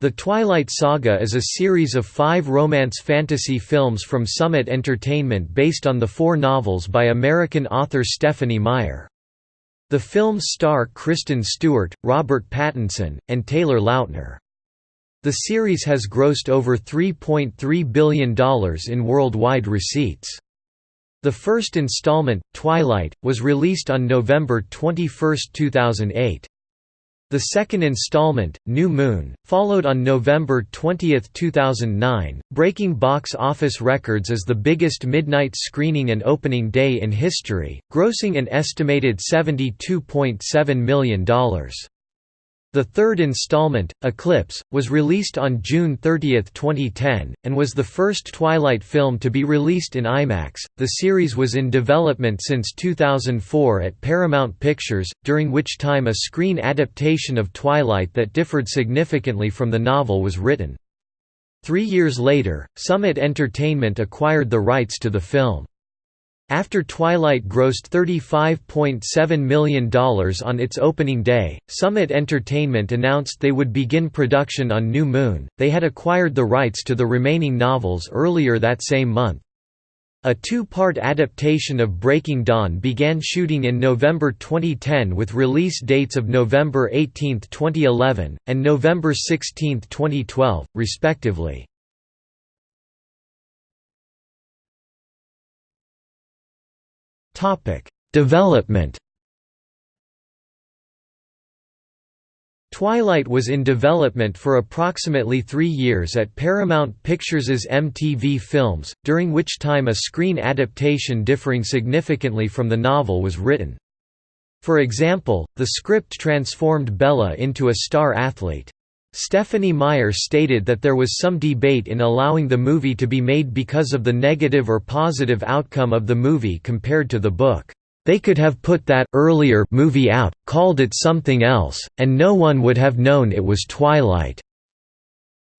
The Twilight Saga is a series of five romance fantasy films from Summit Entertainment based on the four novels by American author Stephenie Meyer. The films star Kristen Stewart, Robert Pattinson, and Taylor Lautner. The series has grossed over $3.3 billion in worldwide receipts. The first installment, Twilight, was released on November 21, 2008. The second installment, New Moon, followed on November 20, 2009, breaking box office records as the biggest midnight screening and opening day in history, grossing an estimated $72.7 million. The third installment, Eclipse, was released on June 30, 2010, and was the first Twilight film to be released in IMAX. The series was in development since 2004 at Paramount Pictures, during which time a screen adaptation of Twilight that differed significantly from the novel was written. Three years later, Summit Entertainment acquired the rights to the film. After Twilight grossed $35.7 million on its opening day, Summit Entertainment announced they would begin production on New Moon. They had acquired the rights to the remaining novels earlier that same month. A two-part adaptation of Breaking Dawn began shooting in November 2010 with release dates of November 18, 2011, and November 16, 2012, respectively. Development Twilight was in development for approximately three years at Paramount Pictures' MTV Films, during which time a screen adaptation differing significantly from the novel was written. For example, the script transformed Bella into a star athlete. Stephenie Meyer stated that there was some debate in allowing the movie to be made because of the negative or positive outcome of the movie compared to the book. They could have put that earlier movie out, called it something else, and no one would have known it was Twilight.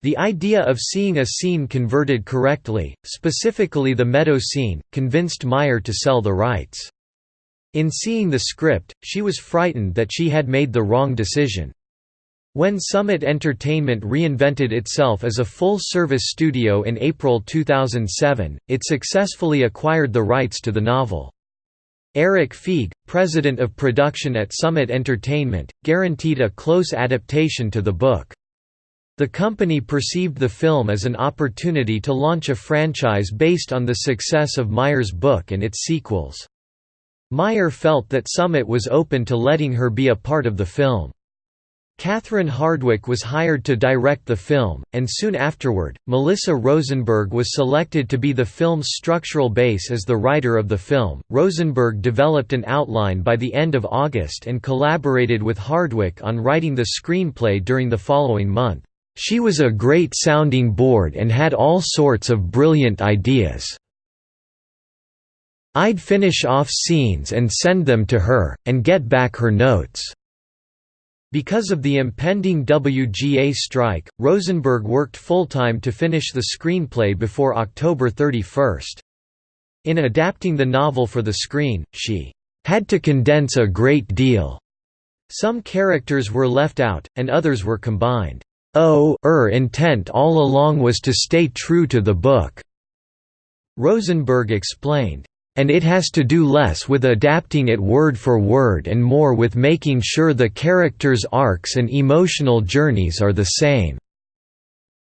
The idea of seeing a scene converted correctly, specifically the meadow scene, convinced Meyer to sell the rights. In seeing the script, she was frightened that she had made the wrong decision. When Summit Entertainment reinvented itself as a full-service studio in April 2007, it successfully acquired the rights to the novel. Erik Feig, president of production at Summit Entertainment, guaranteed a close adaptation to the book. The company perceived the film as an opportunity to launch a franchise based on the success of Meyer's book and its sequels. Meyer felt that Summit was open to letting her be a part of the film. Catherine Hardwicke was hired to direct the film, and soon afterward, Melissa Rosenberg was selected to be the film's structural base as the writer of the film. Rosenberg developed an outline by the end of August and collaborated with Hardwicke on writing the screenplay during the following month. She was a great sounding board and had all sorts of brilliant ideas. I'd finish off scenes and send them to her, and get back her notes. Because of the impending WGA strike, Rosenberg worked full-time to finish the screenplay before October 31. In adapting the novel for the screen, she had to condense a great deal. Some characters were left out, and others were combined. Oh, er intent all along was to stay true to the book," Rosenberg explained and it has to do less with adapting it word for word and more with making sure the characters' arcs and emotional journeys are the same."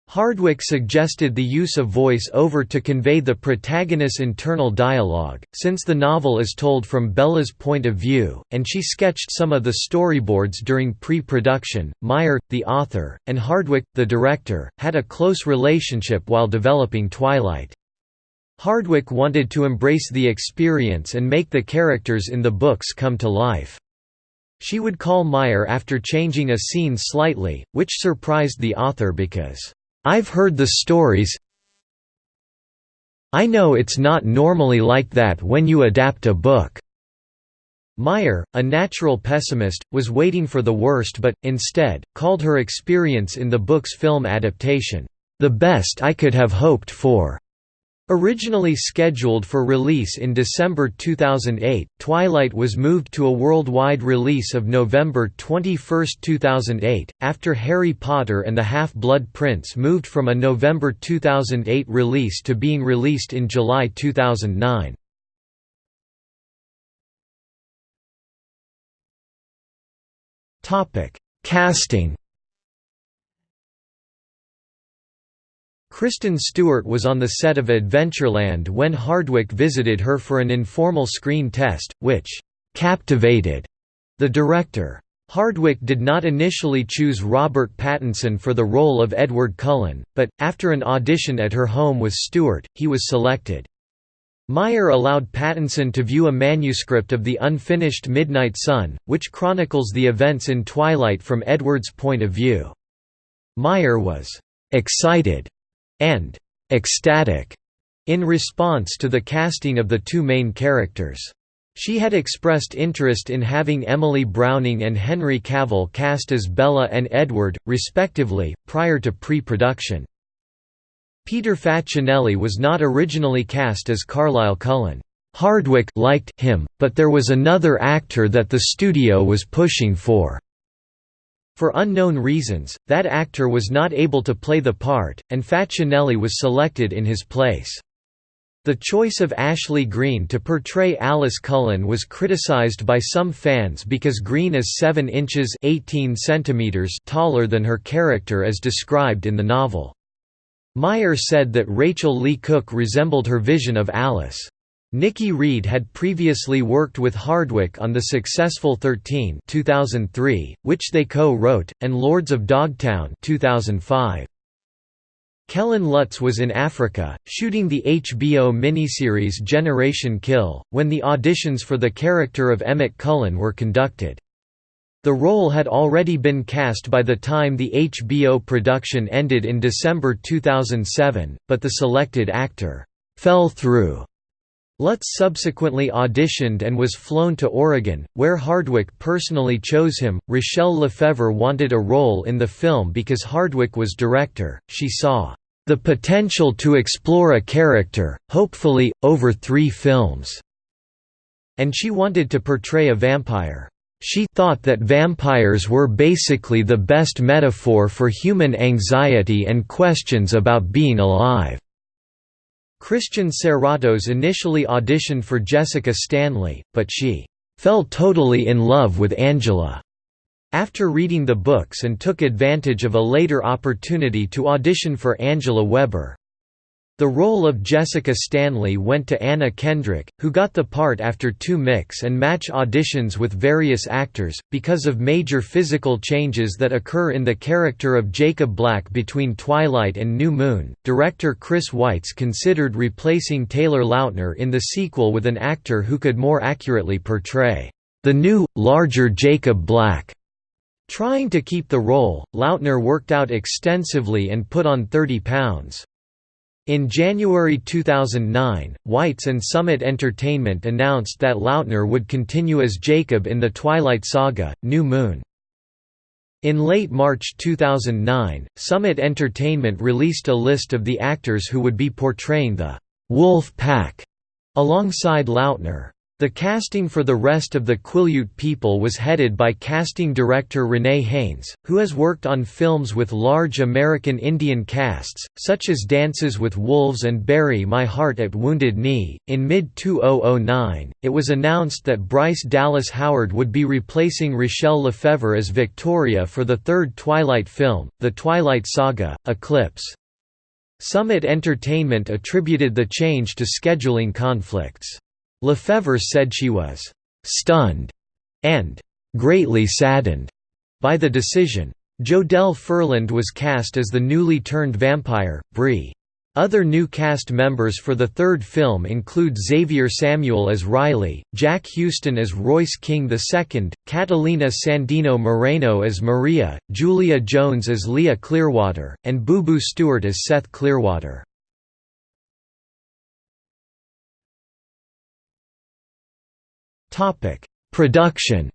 Hardwicke suggested the use of voice-over to convey the protagonist's internal dialogue, since the novel is told from Bella's point of view, and she sketched some of the storyboards during pre-production. Meyer, the author, and Hardwicke, the director, had a close relationship while developing Twilight. Hardwicke wanted to embrace the experience and make the characters in the books come to life. She would call Meyer after changing a scene slightly, which surprised the author because, "'I've heard the stories I know it's not normally like that when you adapt a book." Meyer, a natural pessimist, was waiting for the worst but, instead, called her experience in the book's film adaptation, "'the best I could have hoped for'." Originally scheduled for release in December 2008, Twilight was moved to a worldwide release of November 21, 2008, after Harry Potter and the Half-Blood Prince moved from a November 2008 release to being released in July 2009. Casting Kristen Stewart was on the set of Adventureland when Hardwicke visited her for an informal screen test, which «captivated» the director. Hardwicke did not initially choose Robert Pattinson for the role of Edward Cullen, but, after an audition at her home with Stewart, he was selected. Meyer allowed Pattinson to view a manuscript of the unfinished Midnight Sun, which chronicles the events in Twilight from Edward's point of view. Meyer was «excited» and ecstatic in response to the casting of the two main characters. She had expressed interest in having Emily Browning and Henry Cavill cast as Bella and Edward, respectively, prior to pre-production. Peter Facinelli was not originally cast as Carlisle Cullen. Hardwicke liked him, but there was another actor that the studio was pushing for. For unknown reasons, that actor was not able to play the part, and Facinelli was selected in his place. The choice of Ashley Greene to portray Alice Cullen was criticized by some fans because Greene is 7 inches 18 centimeters taller than her character as described in the novel. Meyer said that Rachael Leigh Cook resembled her vision of Alice. Nikki Reed had previously worked with Hardwicke on the successful 13 2003, which they co-wrote, and Lords of Dogtown 2005. Kellen Lutz was in Africa, shooting the HBO miniseries Generation Kill, when the auditions for the character of Emmett Cullen were conducted. The role had already been cast by the time the HBO production ended in December 2007, but the selected actor «fell through» Lutz subsequently auditioned and was flown to Oregon, where Hardwicke personally chose him. Rachelle Lefevre wanted a role in the film because Hardwicke was director, she saw the potential to explore a character, hopefully, over three films, and she wanted to portray a vampire. She thought that vampires were basically the best metaphor for human anxiety and questions about being alive. Christian Serratos initially auditioned for Jessica Stanley, but she fell totally in love with Angela after reading the books and took advantage of a later opportunity to audition for Angela Weber. The role of Jessica Stanley went to Anna Kendrick, who got the part after two mix and match auditions with various actors, because of major physical changes that occur in the character of Jacob Black between Twilight and New Moon. Director Chris Weitz considered replacing Taylor Lautner in the sequel with an actor who could more accurately portray the new, larger Jacob Black. Trying to keep the role, Lautner worked out extensively and put on 30 pounds. In January 2009, Weitz and Summit Entertainment announced that Lautner would continue as Jacob in the Twilight Saga, New Moon. In late March 2009, Summit Entertainment released a list of the actors who would be portraying the «Wolf Pack» alongside Lautner. The casting for the rest of the Quileute people was headed by casting director Renee Haynes, who has worked on films with large American Indian casts, such as Dances with Wolves and Bury My Heart at Wounded Knee. In mid 2009, it was announced that Bryce Dallas Howard would be replacing Rachelle Lefevre as Victoria for the third Twilight film, The Twilight Saga Eclipse. Summit Entertainment attributed the change to scheduling conflicts. Lefevre said she was «stunned» and «greatly saddened» by the decision. Jodelle Ferland was cast as the newly turned vampire, Bree. Other new cast members for the third film include Xavier Samuel as Riley, Jack Huston as Royce King II, Catalina Sandino Moreno as Maria, Julia Jones as Leah Clearwater, and Boo Boo Stewart as Seth Clearwater. Topic: Production.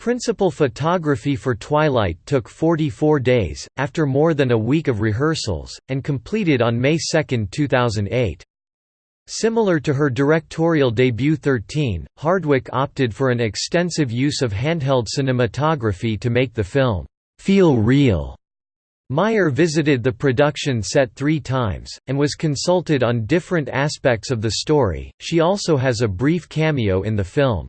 Principal photography for Twilight took 44 days, after more than a week of rehearsals, and completed on May 2, 2008. Similar to her directorial debut 13, Hardwicke opted for an extensive use of handheld cinematography to make the film feel real. Meyer visited the production set three times, and was consulted on different aspects of the story. She also has a brief cameo in the film.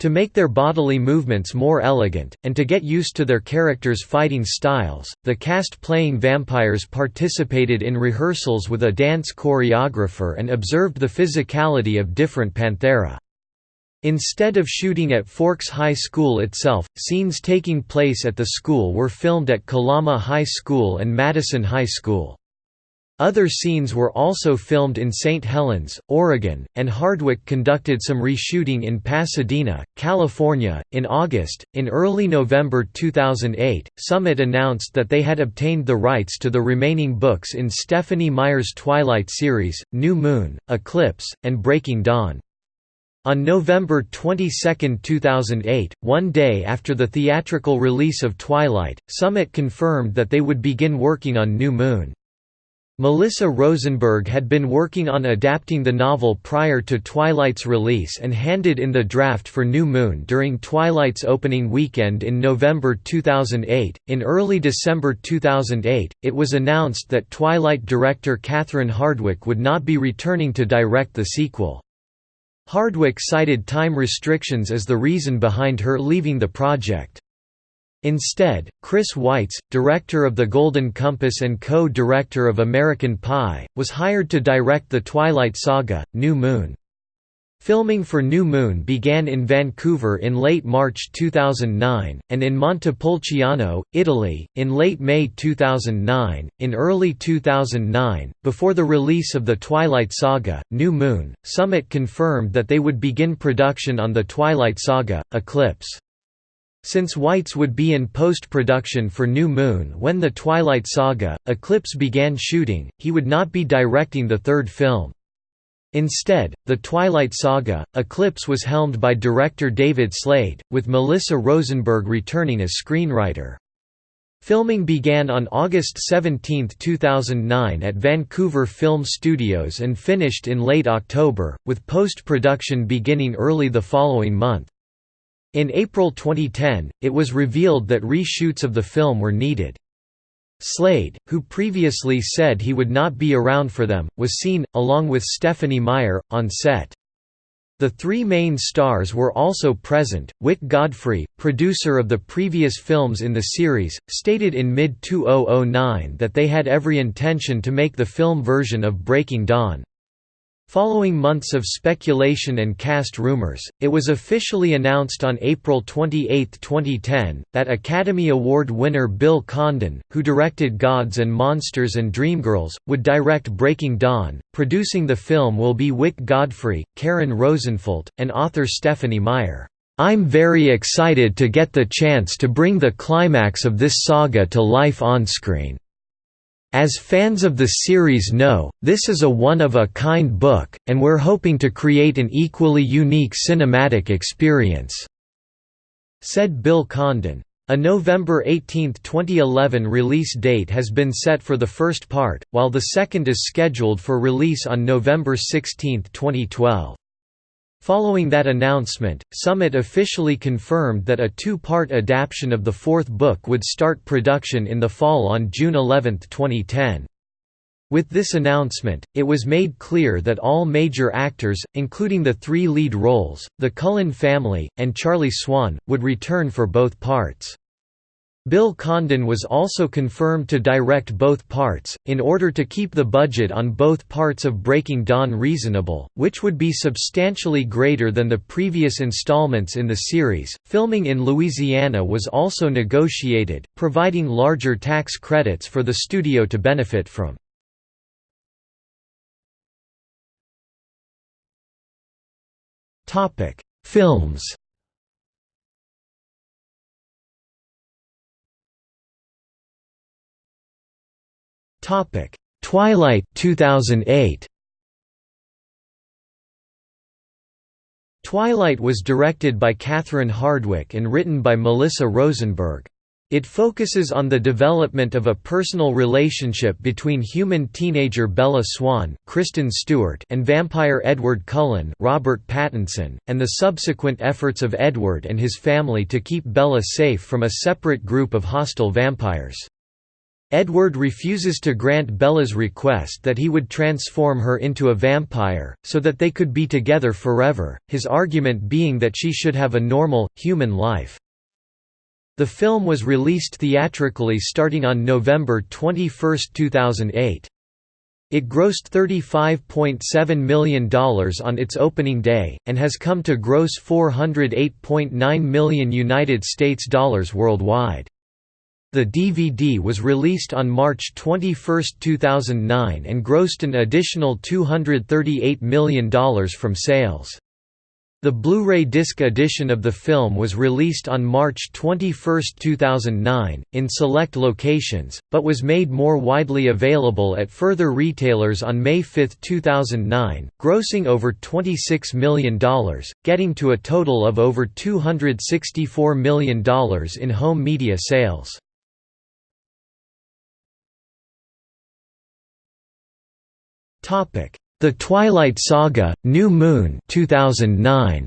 To make their bodily movements more elegant, and to get used to their characters' fighting styles, the cast playing vampires participated in rehearsals with a dance choreographer and observed the physicality of different panthera. Instead of shooting at Forks High School itself, scenes taking place at the school were filmed at Kalama High School and Madison High School. Other scenes were also filmed in St. Helens, Oregon, and Hardwicke conducted some reshooting in Pasadena, California. In August, in early November 2008, Summit announced that they had obtained the rights to the remaining books in Stephenie Meyer's Twilight series, New Moon, Eclipse, and Breaking Dawn. On November 22, 2008, one day after the theatrical release of Twilight, Summit confirmed that they would begin working on New Moon. Melissa Rosenberg had been working on adapting the novel prior to Twilight's release and handed in the draft for New Moon during Twilight's opening weekend in November 2008. In early December 2008, it was announced that Twilight director Catherine Hardwicke would not be returning to direct the sequel. Hardwicke cited time restrictions as the reason behind her leaving the project. Instead, Chris Weitz, director of The Golden Compass and co-director of American Pie, was hired to direct the Twilight Saga, New Moon. Filming for New Moon began in Vancouver in late March 2009, and in Montepulciano, Italy, in late May 2009. In early 2009, before the release of the Twilight Saga, New Moon, Summit confirmed that they would begin production on the Twilight Saga, Eclipse. Since Weitz would be in post-production for New Moon when the Twilight Saga, Eclipse began shooting, he would not be directing the third film. Instead, the Twilight Saga, Eclipse was helmed by director David Slade, with Melissa Rosenberg returning as screenwriter. Filming began on August 17, 2009 at Vancouver Film Studios and finished in late October, with post-production beginning early the following month. In April 2010, it was revealed that reshoots of the film were needed. Slade, who previously said he would not be around for them, was seen, along with Stephenie Meyer, on set. The three main stars were also present. Wyck Godfrey, producer of the previous films in the series, stated in mid 2009 that they had every intention to make the film version of Breaking Dawn. Following months of speculation and cast rumors, it was officially announced on April 28, 2010, that Academy Award winner Bill Condon, who directed Gods and Monsters and Dreamgirls, would direct Breaking Dawn. Producing the film will be Wyck Godfrey, Karen Rosenfeld, and author Stephenie Meyer. I'm very excited to get the chance to bring the climax of this saga to life onscreen. As fans of the series know, this is a one-of-a-kind book, and we're hoping to create an equally unique cinematic experience," said Bill Condon. A November 18, 2011 release date has been set for the first part, while the second is scheduled for release on November 16, 2012. Following that announcement, Summit officially confirmed that a two-part adaptation of the fourth book would start production in the fall on June 11, 2010. With this announcement, it was made clear that all major actors, including the three lead roles, the Cullen family, and Charlie Swan, would return for both parts. Bill Condon was also confirmed to direct both parts, in order to keep the budget on both parts of Breaking Dawn reasonable, which would be substantially greater than the previous installments in the series. Filming in Louisiana was also negotiated, providing larger tax credits for the studio to benefit from. Films Topic: Twilight 2008. Twilight was directed by Catherine Hardwicke and written by Melissa Rosenberg. It focuses on the development of a personal relationship between human teenager Bella Swan Kristen Stewart and vampire Edward Cullen Robert Pattinson, and the subsequent efforts of Edward and his family to keep Bella safe from a separate group of hostile vampires. Edward refuses to grant Bella's request that he would transform her into a vampire, so that they could be together forever, his argument being that she should have a normal, human life. The film was released theatrically starting on November 21, 2008. It grossed $35.7 million on its opening day, and has come to gross 408.9 million United States dollars worldwide. The DVD was released on March 21, 2009 and grossed an additional $238 million from sales. The Blu-ray disc edition of the film was released on March 21, 2009, in select locations, but was made more widely available at further retailers on May 5, 2009, grossing over $26 million, getting to a total of over $264 million in home media sales. Topic: the Twilight Saga: New Moon 2009.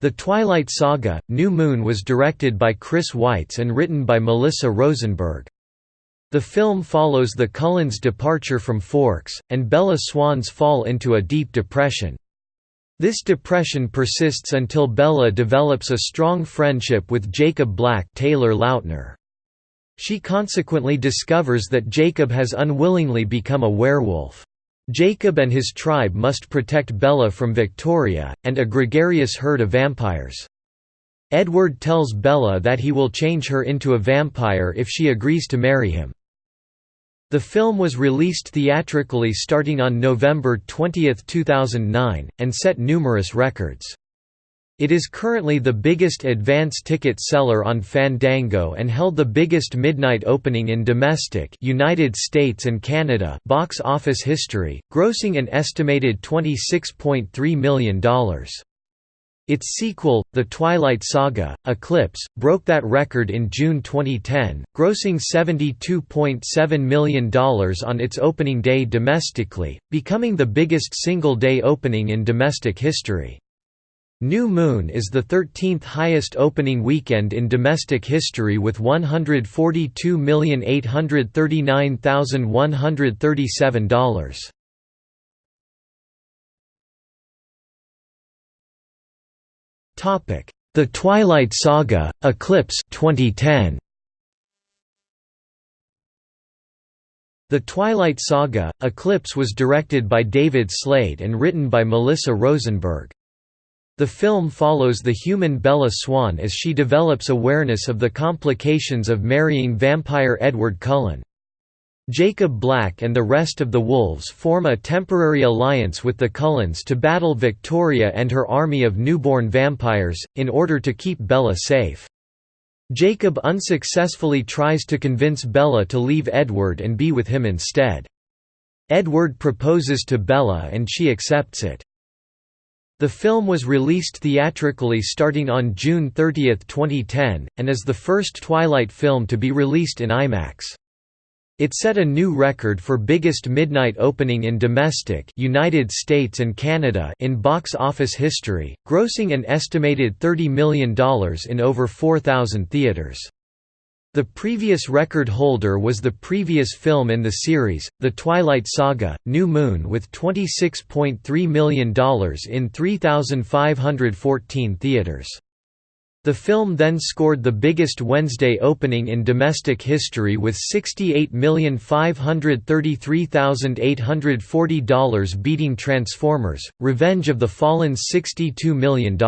The Twilight Saga: New Moon was directed by Chris Weitz and written by Melissa Rosenberg. The film follows the Cullens' departure from Forks, and Bella Swan's fall into a deep depression. This depression persists until Bella develops a strong friendship with Jacob Black Taylor Lautner. She consequently discovers that Jacob has unwillingly become a werewolf. Jacob and his tribe must protect Bella from Victoria, and a gregarious herd of vampires. Edward tells Bella that he will change her into a vampire if she agrees to marry him. The film was released theatrically starting on November 20, 2009, and set numerous records. It is currently the biggest advance ticket seller on Fandango and held the biggest midnight opening in domestic United States and Canada box office history, grossing an estimated $26.3 million. Its sequel, The Twilight Saga, Eclipse, broke that record in June 2010, grossing $72.7 million on its opening day domestically, becoming the biggest single-day opening in domestic history. New Moon is the 13th highest opening weekend in domestic history with $142,839,137. Topic: The Twilight Saga: Eclipse 2010. The Twilight Saga: Eclipse was directed by David Slade and written by Melissa Rosenberg. The film follows the human Bella Swan as she develops awareness of the complications of marrying vampire Edward Cullen. Jacob Black and the rest of the Wolves form a temporary alliance with the Cullens to battle Victoria and her army of newborn vampires, in order to keep Bella safe. Jacob unsuccessfully tries to convince Bella to leave Edward and be with him instead. Edward proposes to Bella and she accepts it. The film was released theatrically starting on June 30, 2010, and is the first Twilight film to be released in IMAX. It set a new record for biggest midnight opening in domestic United States and Canada in box office history, grossing an estimated $30 million in over 4,000 theaters. The previous record holder was the previous film in the series, The Twilight Saga, New Moon with $26.3 million in 3,514 theaters. The film then scored the biggest Wednesday opening in domestic history with $68,533,840 beating Transformers, Revenge of the Fallen's $62 million.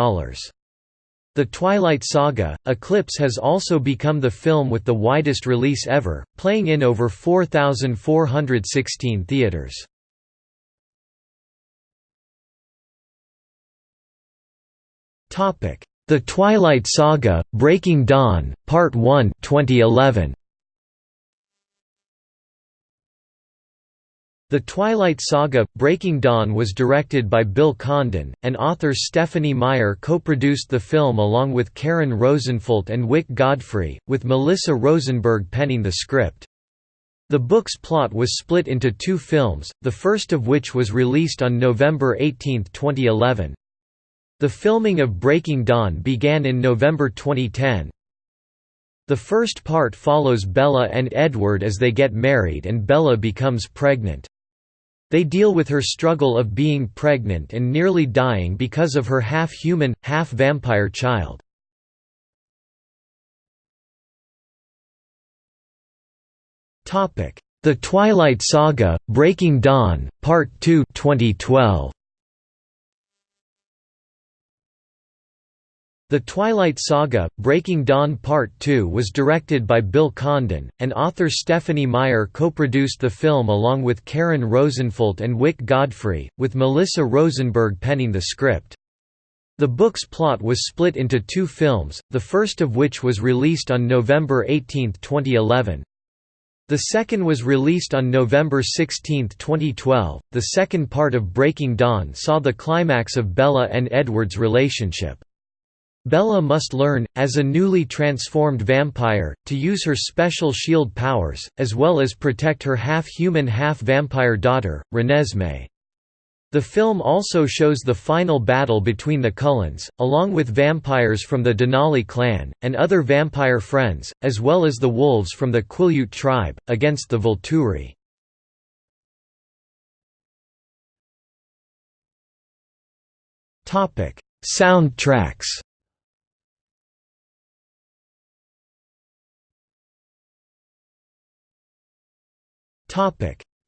The Twilight Saga, Eclipse has also become the film with the widest release ever, playing in over 4,416 theaters. The Twilight Saga, Breaking Dawn, Part 1 2011. The Twilight Saga – Breaking Dawn was directed by Bill Condon, and author Stephenie Meyer co-produced the film along with Karen Rosenfeld and Wyck Godfrey, with Melissa Rosenberg penning the script. The book's plot was split into two films, the first of which was released on November 18, 2011. The filming of Breaking Dawn began in November 2010. The first part follows Bella and Edward as they get married and Bella becomes pregnant. They deal with her struggle of being pregnant and nearly dying because of her half-human, half-vampire child. The Twilight Saga: Breaking Dawn, Part 2 2012. The Twilight Saga – Breaking Dawn Part 2 was directed by Bill Condon, and author Stephenie Meyer co-produced the film along with Karen Rosenfeld and Wyck Godfrey, with Melissa Rosenberg penning the script. The book's plot was split into two films, the first of which was released on November 18, 2011. The second was released on November 16, 2012. The second part of Breaking Dawn saw the climax of Bella and Edward's relationship. Bella must learn, as a newly transformed vampire, to use her special shield powers, as well as protect her half-human half-vampire daughter, Renesmee. The film also shows the final battle between the Cullens, along with vampires from the Denali clan, and other vampire friends, as well as the wolves from the Quileute tribe, against the Volturi. Soundtracks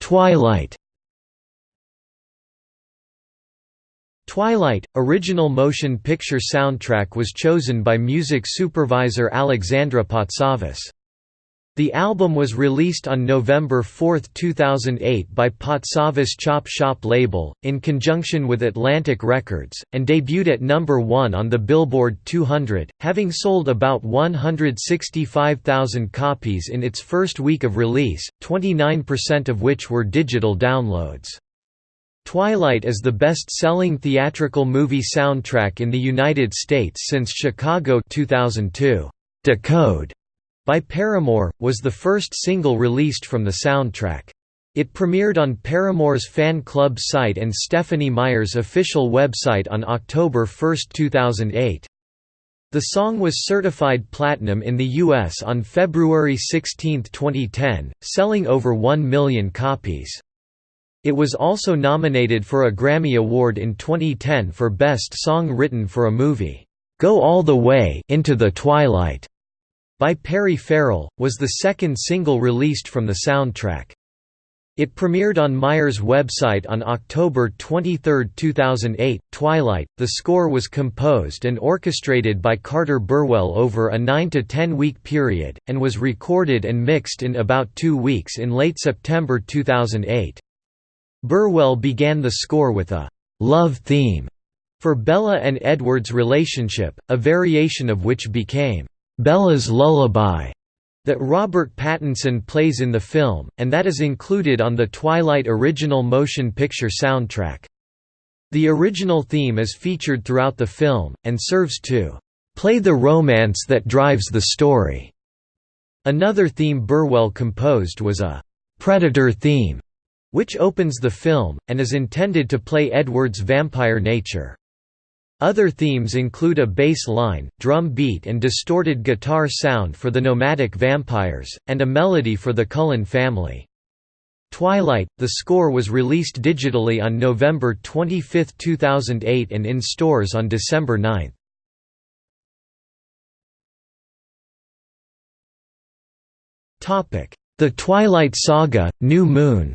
Twilight Twilight, original motion picture soundtrack was chosen by music supervisor Alexandra Patsavas. The album was released on November 4, 2008 by Patsavas Chop Shop label, in conjunction with Atlantic Records, and debuted at number 1 on the Billboard 200, having sold about 165,000 copies in its first week of release, 29% of which were digital downloads. Twilight is the best-selling theatrical movie soundtrack in the United States since Chicago 2002. Decode by Paramore, was the first single released from the soundtrack. It premiered on Paramore's fan club site and Stephenie Meyer's official website on October 1, 2008. The song was certified platinum in the U.S. on February 16, 2010, selling over 1 million copies. It was also nominated for a Grammy Award in 2010 for Best Song Written for a Movie, "'Go All the Way Into the Twilight' by Perry Farrell, was the second single released from the soundtrack. It premiered on Meyer's website on October 23, 2008. Twilight, the score was composed and orchestrated by Carter Burwell over a 9 to 10 week period, and was recorded and mixed in about two weeks in late September 2008. Burwell began the score with a love theme for Bella and Edward's relationship, a variation of which became Bella's Lullaby that Robert Pattinson plays in the film, and that is included on the Twilight original motion picture soundtrack. The original theme is featured throughout the film, and serves to play the romance that drives the story. Another theme Burwell composed was a Predator theme, which opens the film, and is intended to play Edward's vampire nature. Other themes include a bass line, drum beat and distorted guitar sound for the nomadic vampires, and a melody for the Cullen family. Twilight, the score was released digitally on November 25, 2008 and in stores on December 9. The Twilight Saga, New Moon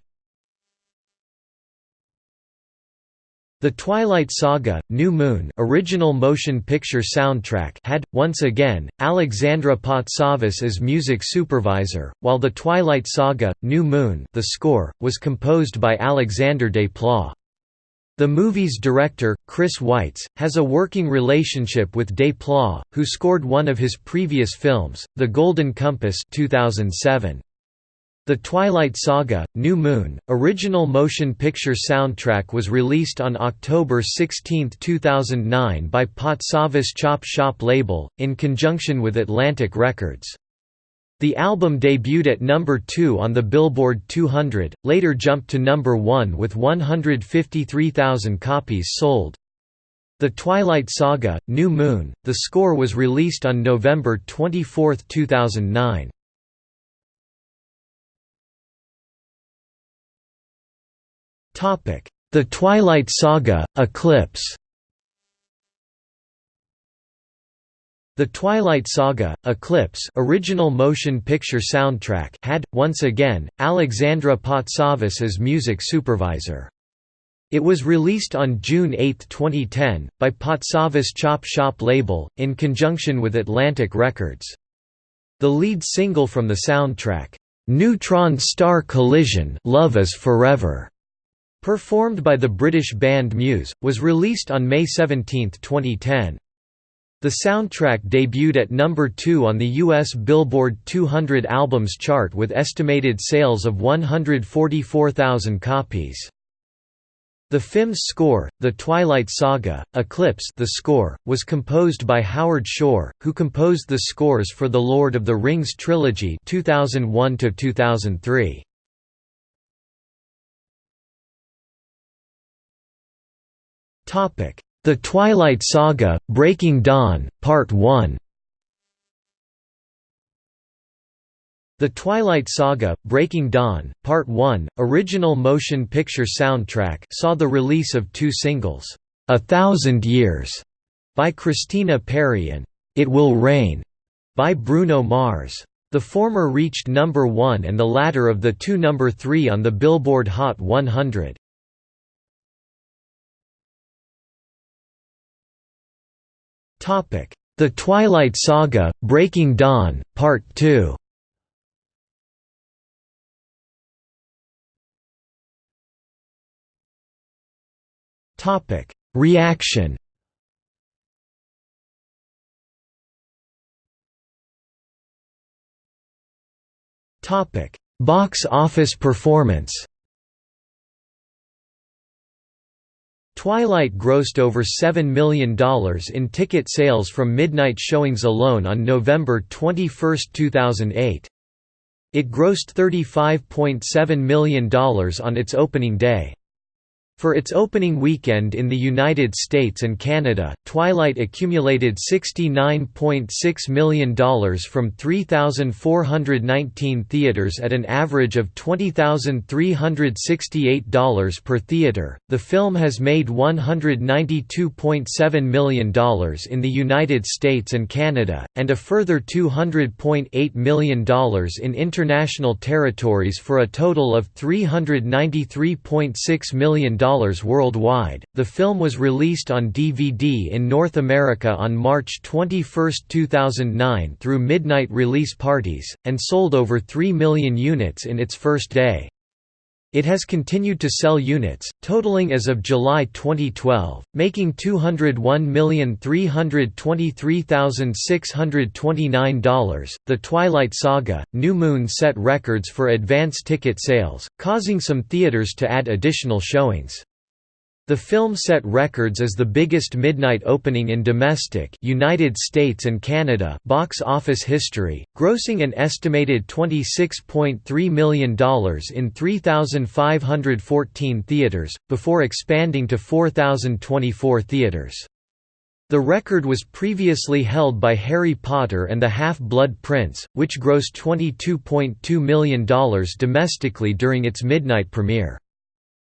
The Twilight Saga, New Moon original motion picture soundtrack had, once again, Alexandra Patsavas as music supervisor, while The Twilight Saga, New Moon the score, was composed by Alexandre Desplat. The movie's director, Chris Weitz, has a working relationship with Desplat, who scored one of his previous films, The Golden Compass 2007. The Twilight Saga: New Moon original motion picture soundtrack was released on October 16, 2009 by Patsavas Chop Shop label in conjunction with Atlantic Records. The album debuted at number 2 on the Billboard 200, later jumped to number 1 with 153,000 copies sold. The Twilight Saga: New Moon. The score was released on November 24, 2009. The Twilight Saga: Eclipse. The Twilight Saga: Eclipse original motion picture soundtrack had once again Alexandra Patsavas as music supervisor. It was released on June 8, 2010, by Patsavas Chop Shop label, in conjunction with Atlantic Records. The lead single from the soundtrack, "'Neutron Star Collision Love is Forever' Performed by the British band Muse, was released on May 17, 2010. The soundtrack debuted at number 2 on the US Billboard 200 Albums chart with estimated sales of 144,000 copies. The film's score, The Twilight Saga, Eclipse the score, was composed by Howard Shore, who composed the scores for The Lord of the Rings trilogy 2001 -2003. The Twilight Saga: Breaking Dawn, Part 1. The Twilight Saga: Breaking Dawn, Part 1, original motion picture soundtrack saw the release of two singles, A Thousand Years by Christina Perri and It Will Rain by Bruno Mars. The former reached number 1 and the latter of the two number 3 on the Billboard Hot 100. The Twilight Saga: Breaking Dawn, Part 2. Topic: Reaction. Box office performance. Twilight grossed over $7 million in ticket sales from midnight showings alone on November 21, 2008. It grossed $35.7 million on its opening day. For its opening weekend in the United States and Canada, Twilight accumulated $69.6 million from 3,419 theaters at an average of $20,368 per theater. The film has made $192.7 million in the United States and Canada, and a further $200.8 million in international territories for a total of $393.6 million worldwide. The film was released on DVD in North America on March 21, 2009 through midnight release parties, and sold over 3 million units in its first day. It has continued to sell units, totaling as of July 2012, making $201,323,629. The Twilight Saga: New Moon set records for advance ticket sales, causing some theaters to add additional showings. The film set records as the biggest midnight opening in domestic United States and Canada box office history, grossing an estimated $26.3 million in 3,514 theaters, before expanding to 4,024 theaters. The record was previously held by Harry Potter and the Half-Blood Prince, which grossed $22.2 million domestically during its midnight premiere.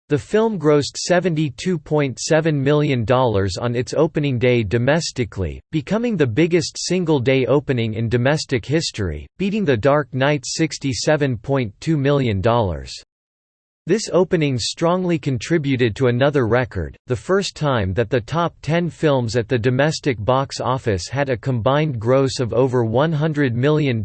The film grossed $72.7 million on its opening day domestically, becoming the biggest single-day opening in domestic history, beating The Dark Knight's $67.2 million. This opening strongly contributed to another record, the first time that the top 10 films at the domestic box office had a combined gross of over $100 million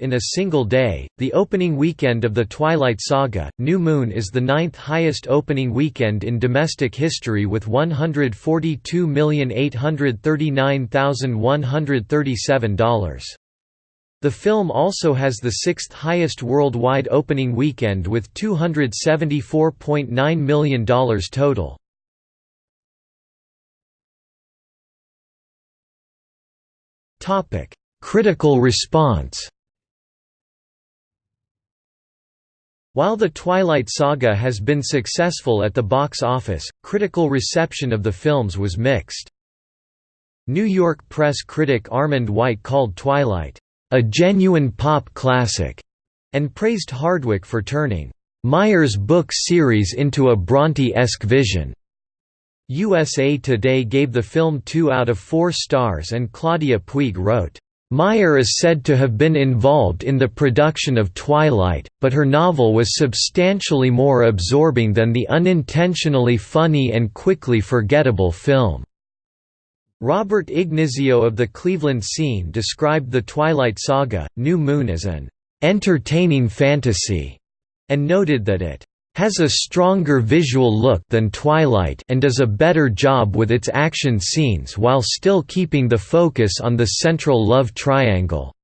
in a single day. The opening weekend of The Twilight Saga, New Moon is the ninth highest opening weekend in domestic history with $142,839,137. The film also has the sixth highest worldwide opening weekend with $274.9 million total. Critical response While The Twilight Saga has been successful at the box office, critical reception of the films was mixed. New York press critic Armond White called Twilight, "...a genuine pop classic", and praised Hardwicke for turning Meyer's book series into a Bronte-esque vision. USA Today gave the film 2 out of 4 stars and Claudia Puig wrote, Meyer is said to have been involved in the production of Twilight, but her novel was substantially more absorbing than the unintentionally funny and quickly forgettable film. Robert Ignizio of the Cleveland Scene described the Twilight Saga, New Moon as an "...entertaining fantasy", and noted that it has a stronger visual look than Twilight and does a better job with its action scenes while still keeping the focus on the central love triangle.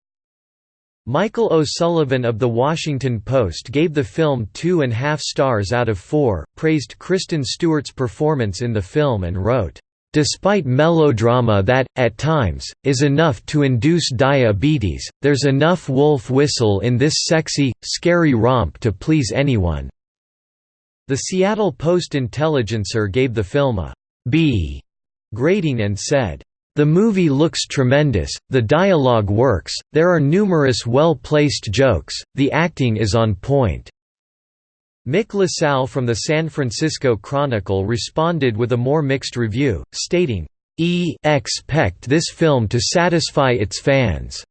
Michael O'Sullivan of The Washington Post gave the film two and a half stars out of four, praised Kristen Stewart's performance in the film and wrote, Despite melodrama that, at times, is enough to induce diabetes, there's enough wolf whistle in this sexy, scary romp to please anyone. The Seattle Post-Intelligencer gave the film a B grading and said, "...the movie looks tremendous, the dialogue works, there are numerous well-placed jokes, the acting is on point." Mick LaSalle from the San Francisco Chronicle responded with a more mixed review, stating, E expect this film to satisfy its fans.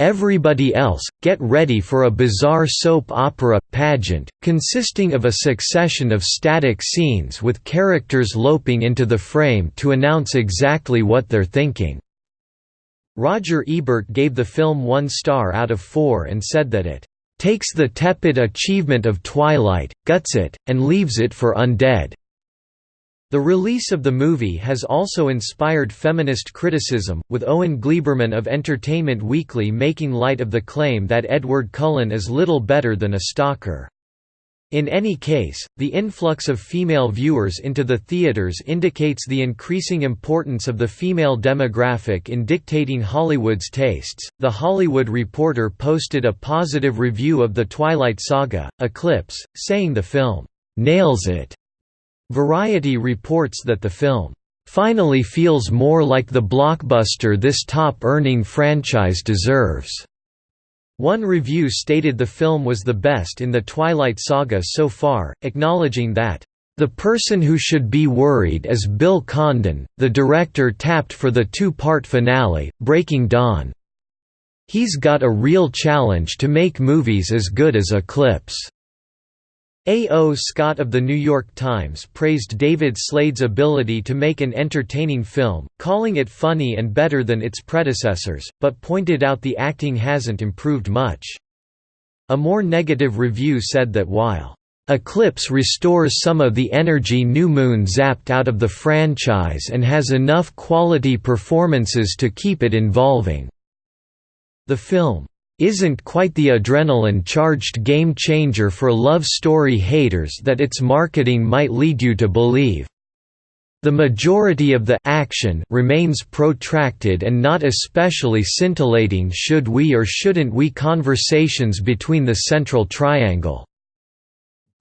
Everybody Else, get ready for a bizarre soap opera pageant, consisting of a succession of static scenes with characters loping into the frame to announce exactly what they're thinking. Roger Ebert gave the film one star out of four and said that it takes the tepid achievement of Twilight, guts it, and leaves it for undead. The release of the movie has also inspired feminist criticism, with Owen Gleiberman of Entertainment Weekly making light of the claim that Edward Cullen is little better than a stalker. In any case, the influx of female viewers into the theaters indicates the increasing importance of the female demographic in dictating Hollywood's tastes. The Hollywood Reporter posted a positive review of The Twilight Saga, Eclipse, saying the film nails it Variety reports that the film, "...finally feels more like the blockbuster this top-earning franchise deserves." One review stated the film was the best in the Twilight saga so far, acknowledging that, "...the person who should be worried is Bill Condon, the director tapped for the two-part finale, Breaking Dawn. He's got a real challenge to make movies as good as Eclipse." A. O. Scott of The New York Times praised David Slade's ability to make an entertaining film, calling it funny and better than its predecessors, but pointed out the acting hasn't improved much. A more negative review said that while Eclipse restores some of the energy New Moon zapped out of the franchise and has enough quality performances to keep it involving. The film isn't quite the adrenaline-charged game-changer for love story haters that its marketing might lead you to believe. The majority of the action remains protracted and not especially scintillating should we or shouldn't we conversations between the central triangle.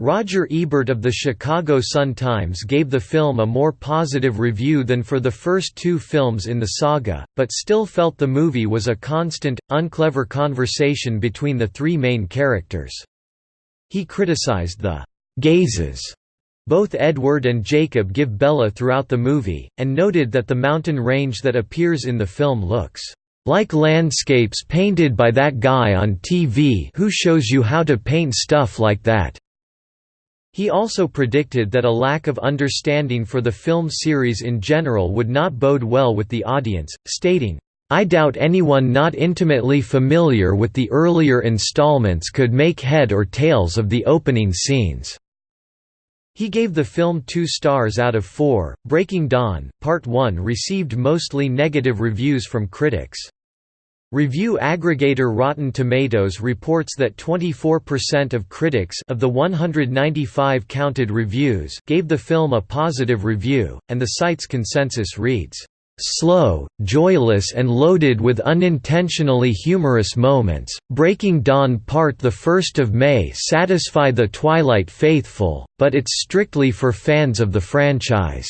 Roger Ebert of the Chicago Sun-Times gave the film a more positive review than for the first two films in the saga, but still felt the movie was a constant, unclever conversation between the three main characters. He criticized the «gazes» both Edward and Jacob give Bella throughout the movie, and noted that the mountain range that appears in the film looks like landscapes painted by that guy on TV who shows you how to paint stuff like that. He also predicted that a lack of understanding for the film series in general would not bode well with the audience, stating, I doubt anyone not intimately familiar with the earlier installments could make head or tails of the opening scenes. He gave the film two stars out of four. Breaking Dawn, Part 1 received mostly negative reviews from critics. Review aggregator Rotten Tomatoes reports that 24% of critics of the 195 counted reviews gave the film a positive review, and the site's consensus reads, "...slow, joyless and loaded with unintentionally humorous moments, Breaking Dawn Part 1 may satisfy the Twilight faithful, but it's strictly for fans of the franchise."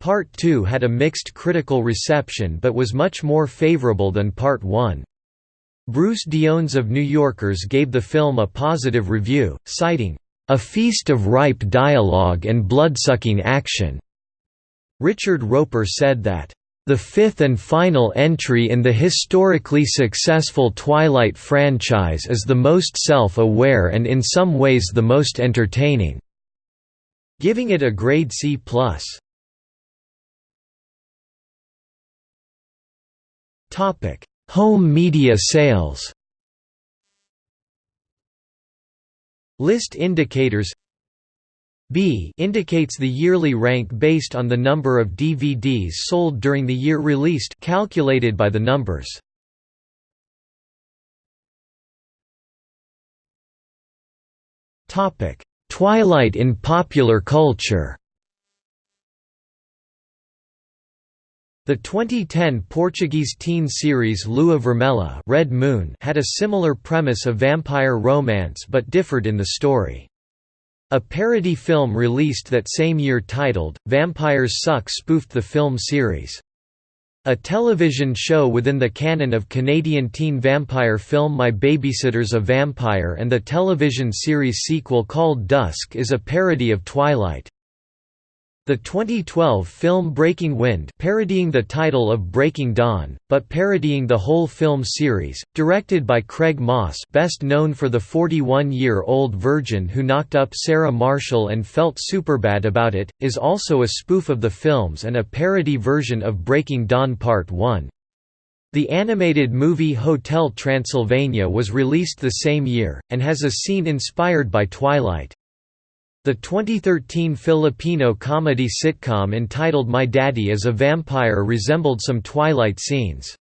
Part 2 had a mixed critical reception but was much more favorable than Part 1. Bruce Diones of New Yorkers gave the film a positive review, citing, "...a feast of ripe dialogue and blood-sucking action." Richard Roeper said that, "...the fifth and final entry in the historically successful Twilight franchise is the most self-aware and in some ways the most entertaining," giving it a grade C+. Topic: Home media sales. List indicators B indicates the yearly rank based on the number of DVDs sold during the year released calculated by the numbers. Topic: Twilight in popular culture. The 2010 Portuguese teen series Lua Vermelha Red Moon had a similar premise of vampire romance but differed in the story. A parody film released that same year titled, Vampires Suck spoofed the film series. A television show within the canon of Canadian teen vampire film My Babysitter's a Vampire and the television series sequel called Dusk is a parody of Twilight. The 2012 film Breaking Wind parodying the title of Breaking Dawn, but parodying the whole film series, directed by Craig Moss best known for the 41-year-old virgin who knocked up Sarah Marshall and felt superbad about it, is also a spoof of the films and a parody version of Breaking Dawn Part 1. The animated movie Hotel Transylvania was released the same year, and has a scene inspired by Twilight. The 2013 Filipino comedy sitcom entitled My Daddy is a Vampire resembled some Twilight scenes.